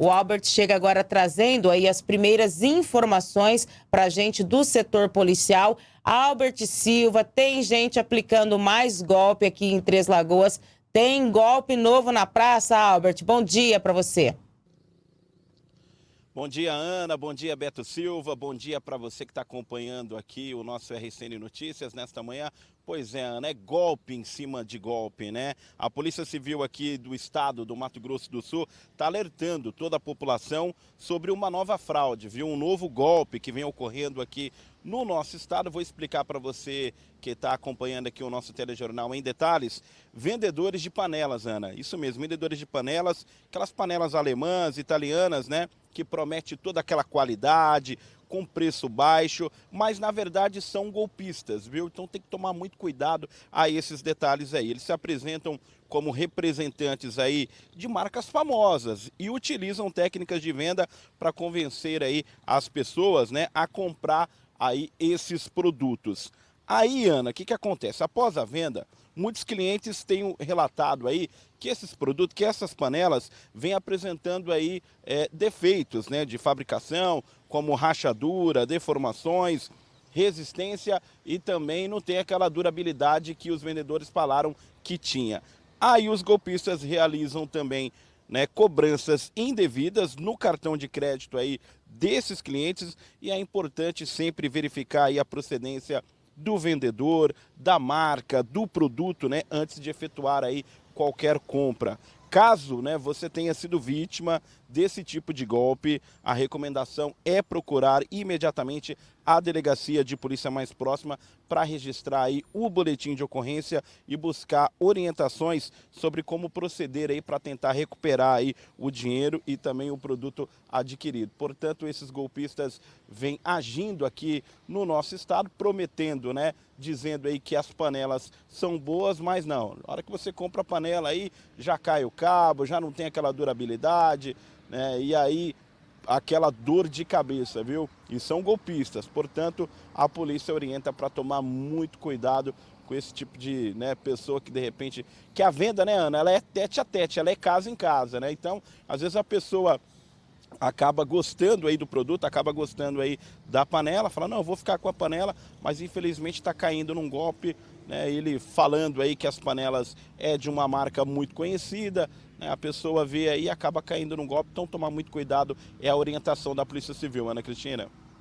O Albert chega agora trazendo aí as primeiras informações para a gente do setor policial. Albert Silva, tem gente aplicando mais golpe aqui em Três Lagoas. Tem golpe novo na praça, Albert. Bom dia para você. Bom dia, Ana. Bom dia, Beto Silva. Bom dia para você que está acompanhando aqui o nosso RCN Notícias nesta manhã. Pois é, Ana, é golpe em cima de golpe, né? A Polícia Civil aqui do estado do Mato Grosso do Sul está alertando toda a população sobre uma nova fraude, viu? Um novo golpe que vem ocorrendo aqui no nosso estado. Vou explicar para você que está acompanhando aqui o nosso telejornal em detalhes. Vendedores de panelas, Ana. Isso mesmo, vendedores de panelas, aquelas panelas alemãs, italianas, né? Que promete toda aquela qualidade, com preço baixo, mas na verdade são golpistas, viu? Então tem que tomar muito cuidado a esses detalhes aí. Eles se apresentam como representantes aí de marcas famosas e utilizam técnicas de venda para convencer aí as pessoas, né, a comprar aí esses produtos. Aí, Ana, o que, que acontece? Após a venda, muitos clientes têm relatado aí que esses produtos, que essas panelas vêm apresentando aí é, defeitos né, de fabricação, como rachadura, deformações, resistência e também não tem aquela durabilidade que os vendedores falaram que tinha. Aí os golpistas realizam também né, cobranças indevidas no cartão de crédito aí desses clientes e é importante sempre verificar aí a procedência do vendedor, da marca, do produto, né, antes de efetuar aí qualquer compra. Caso né, você tenha sido vítima desse tipo de golpe, a recomendação é procurar imediatamente a delegacia de polícia mais próxima para registrar aí o boletim de ocorrência e buscar orientações sobre como proceder aí para tentar recuperar aí o dinheiro e também o produto adquirido. Portanto, esses golpistas vêm agindo aqui no nosso estado, prometendo, né, dizendo aí que as panelas são boas, mas não. Na hora que você compra a panela aí, já cai o cabo, já não tem aquela durabilidade, né? E aí aquela dor de cabeça, viu? E são golpistas, portanto, a polícia orienta para tomar muito cuidado com esse tipo de né, pessoa que de repente... Que a venda, né, Ana, ela é tete a tete, ela é casa em casa, né? Então, às vezes a pessoa acaba gostando aí do produto, acaba gostando aí da panela, fala, não, vou ficar com a panela, mas infelizmente está caindo num golpe, né, ele falando aí que as panelas é de uma marca muito conhecida, né, a pessoa vê aí e acaba caindo num golpe, então tomar muito cuidado, é a orientação da Polícia Civil, Ana Cristina.